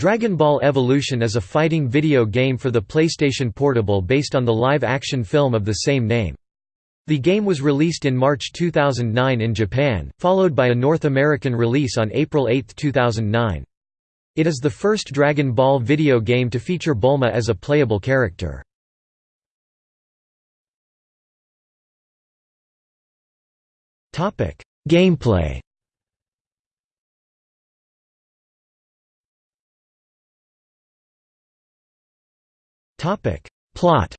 Dragon Ball Evolution is a fighting video game for the PlayStation Portable based on the live-action film of the same name. The game was released in March 2009 in Japan, followed by a North American release on April 8, 2009. It is the first Dragon Ball video game to feature Bulma as a playable character. Gameplay Plot.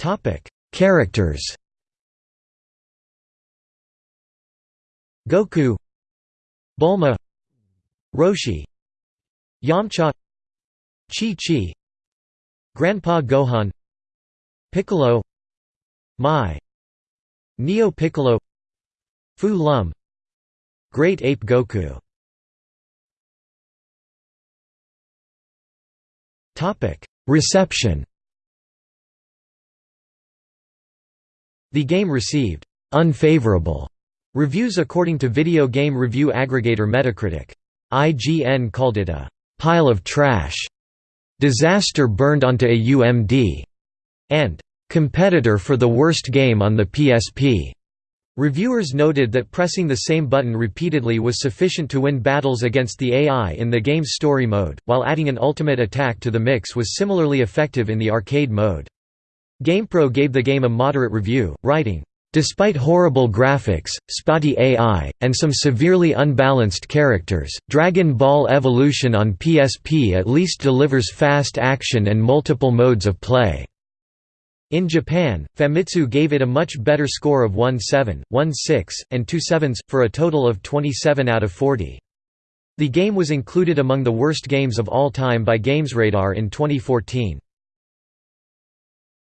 Topic. Characters. Goku. Bulma. Roshi. Yamcha. Chi-Chi. Grandpa Gohan. Piccolo. Mai. Neo Piccolo. Fu Lum Great Ape Goku Reception The game received «unfavorable» reviews according to video game review aggregator Metacritic. IGN called it a «pile of trash», «disaster burned onto a UMD», and «competitor for the worst game on the PSP». Reviewers noted that pressing the same button repeatedly was sufficient to win battles against the AI in the game's story mode, while adding an ultimate attack to the mix was similarly effective in the arcade mode. GamePro gave the game a moderate review, writing, Despite horrible graphics, spotty AI, and some severely unbalanced characters, Dragon Ball Evolution on PSP at least delivers fast action and multiple modes of play. In Japan, Famitsu gave it a much better score of 1.7, 1.6, and 2 sevens, for a total of 27 out of 40. The game was included among the worst games of all time by GamesRadar in 2014.